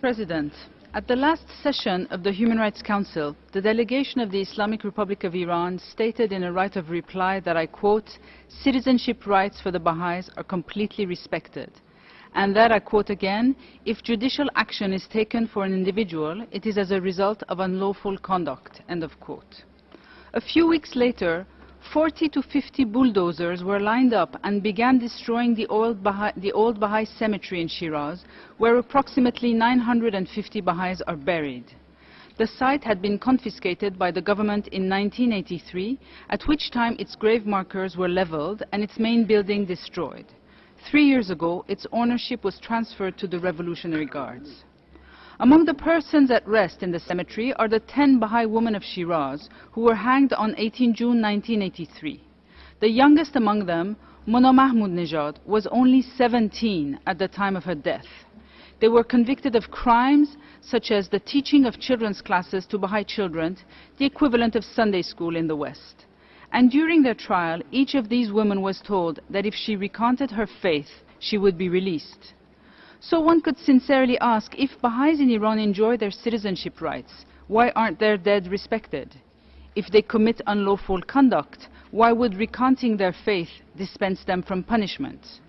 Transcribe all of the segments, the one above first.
President, at the last session of the Human Rights Council, the delegation of the Islamic Republic of Iran stated in a right of reply that I quote, citizenship rights for the Baha'is are completely respected. And that, I quote again, if judicial action is taken for an individual, it is as a result of unlawful conduct, end of quote. A few weeks later, 40 to 50 bulldozers were lined up and began destroying the old, Baha'i, the old Baha'i cemetery in Shiraz, where approximately 950 Baha'is are buried. The site had been confiscated by the government in 1983, at which time its grave markers were leveled and its main building destroyed. Three years ago, its ownership was transferred to the Revolutionary Guards. Among the persons at rest in the cemetery are the 10 Baha'i women of Shiraz who were hanged on 18 June 1983. The youngest among them, Mona Mahmoud Nejad, was only 17 at the time of her death. They were convicted of crimes such as the teaching of children's classes to Baha'i children, the equivalent of Sunday school in the West. And during their trial, each of these women was told that if she recanted her faith, she would be released. So one could sincerely ask, if Baha'is in Iran enjoy their citizenship rights, why aren't their dead respected? If they commit unlawful conduct, why would recanting their faith dispense them from punishment?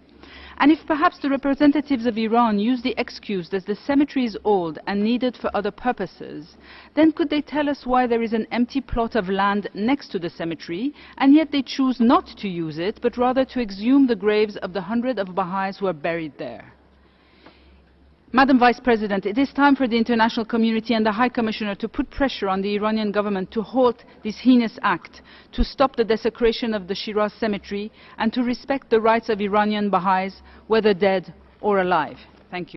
And if perhaps the representatives of Iran use the excuse that the cemetery is old and needed for other purposes, then could they tell us why there is an empty plot of land next to the cemetery, and yet they choose not to use it, but rather to exhume the graves of the hundred of Baha'is who are buried there? Madam Vice President, it is time for the international community and the High Commissioner to put pressure on the Iranian government to halt this heinous act, to stop the desecration of the Shiraz cemetery, and to respect the rights of Iranian Baha'is, whether dead or alive. Thank you.